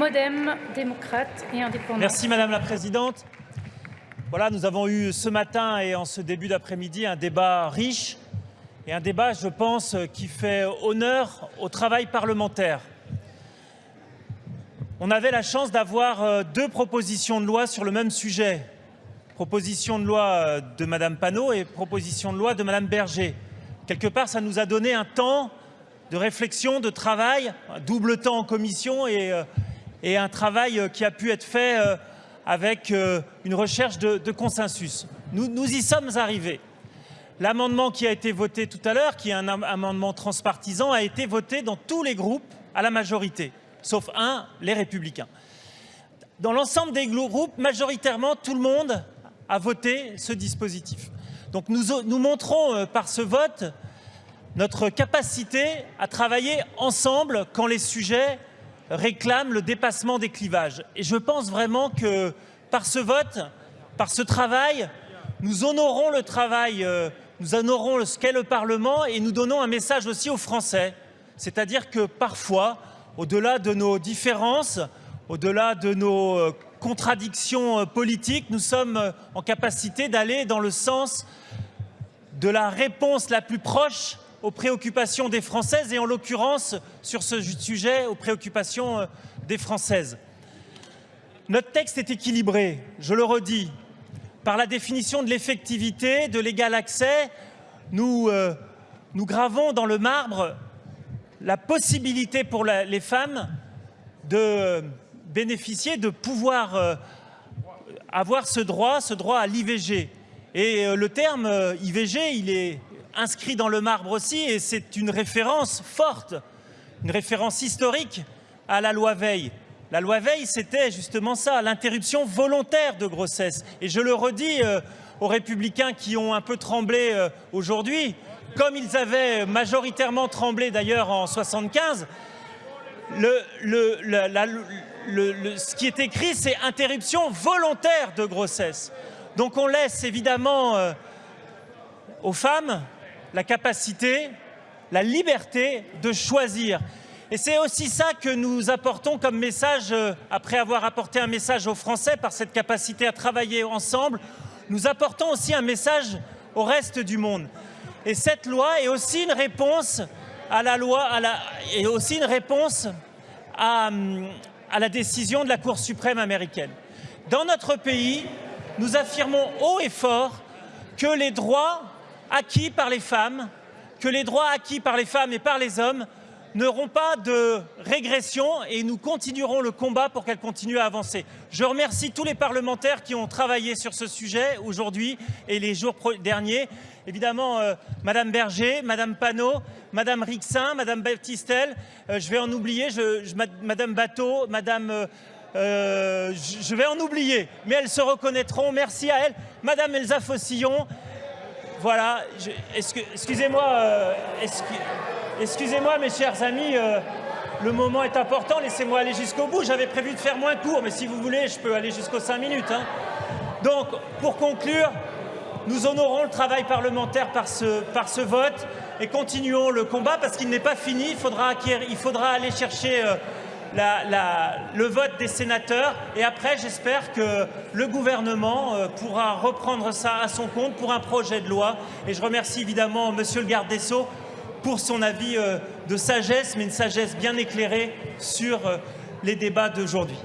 Modem, démocrate et. Merci Madame la Présidente. Voilà, nous avons eu ce matin et en ce début d'après-midi un débat riche et un débat, je pense, qui fait honneur au travail parlementaire. On avait la chance d'avoir euh, deux propositions de loi sur le même sujet. Proposition de loi euh, de Madame Panot et proposition de loi de Madame Berger. Quelque part, ça nous a donné un temps de réflexion, de travail, un double temps en commission et, euh, et un travail qui a pu être fait avec une recherche de, consensus. Nous, nous y sommes arrivés. L'amendement qui a été voté tout à l'heure, qui est un amendement transpartisan, a été voté dans tous les groupes à la majorité, sauf un, les Républicains. Dans l'ensemble des groupes, majoritairement, tout le monde a voté ce dispositif. Donc nous, nous montrons euh, par ce vote notre capacité à travailler ensemble quand les sujets réclament le dépassement des clivages. Et je pense vraiment que par ce vote, par ce travail, nous honorons le travail euh, nous honorons ce qu'est le Parlement et nous donnons un message aussi aux Français. C'est-à-dire que parfois, au-delà de nos différences, au-delà de nos euh, contradictions euh, politiques, nous sommes en capacité d'aller dans le sens de la réponse la plus proche aux préoccupations des Françaises et en l'occurrence sur ce sujet aux préoccupations des Françaises. Notre texte est équilibré, je le redis, par la définition de l'effectivité, de l'égal accès, nous, euh, nous gravons dans le marbre la possibilité pour les femmes de bénéficier, de pouvoir euh, avoir ce droit, ce droit à l'IVG. Et euh, le terme euh, IVG, il est inscrit dans le marbre aussi, et c'est une référence forte, une référence historique à la loi Veil. La loi Veil, c'était justement ça, l'interruption volontaire de grossesse. Et je le redis euh, aux républicains qui ont un peu tremblé euh, aujourd'hui, comme ils avaient majoritairement tremblé d'ailleurs en 75, le, le, la, le, ce qui est écrit, c'est interruption volontaire de grossesse. Donc on laisse évidemment euh, aux femmes la capacité, la liberté de choisir. Et c'est aussi ça que nous apportons comme message, euh, après avoir apporté un message aux Français par cette capacité à travailler ensemble, nous apportons aussi un message au reste du monde. Et cette loi est aussi une réponse à la loi, aussi une réponse à la décision de la Cour suprême américaine. Dans notre pays, nous affirmons haut et fort que les droits acquis par les femmes, que les droits acquis par les femmes et par les hommes n'auront pas de régression et nous continuerons le combat pour qu'elle continue à avancer. Je remercie tous les parlementaires qui ont travaillé sur ce sujet aujourd'hui et les jours derniers. Évidemment, euh, Madame Berger, Madame Panot, Madame Rixin, Madame Baptistel, euh, je vais en oublier, je, je, Madame Bateau, Madame... Euh, euh, je vais en oublier, mais elles se reconnaîtront. Merci à elles. Madame Elsa Fossillon, voilà, excusez-moi, euh, excusez-moi mes chers amis, euh, le moment est important, laissez-moi aller jusqu'au bout. J'avais prévu de faire moins court, mais si vous voulez, je peux aller jusqu'aux cinq minutes. Hein. Donc, pour conclure, nous honorons le travail parlementaire par ce, vote et continuons le combat parce qu'il n'est pas fini. Il faudra, acquérir, il faudra aller chercher euh, le vote des sénateurs et après j'espère que le gouvernement euh, pourra reprendre ça à son compte pour un projet de loi et je remercie évidemment monsieur le garde pour son avis euh, de sagesse mais une sagesse bien éclairée sur euh, les débats d'aujourd'hui.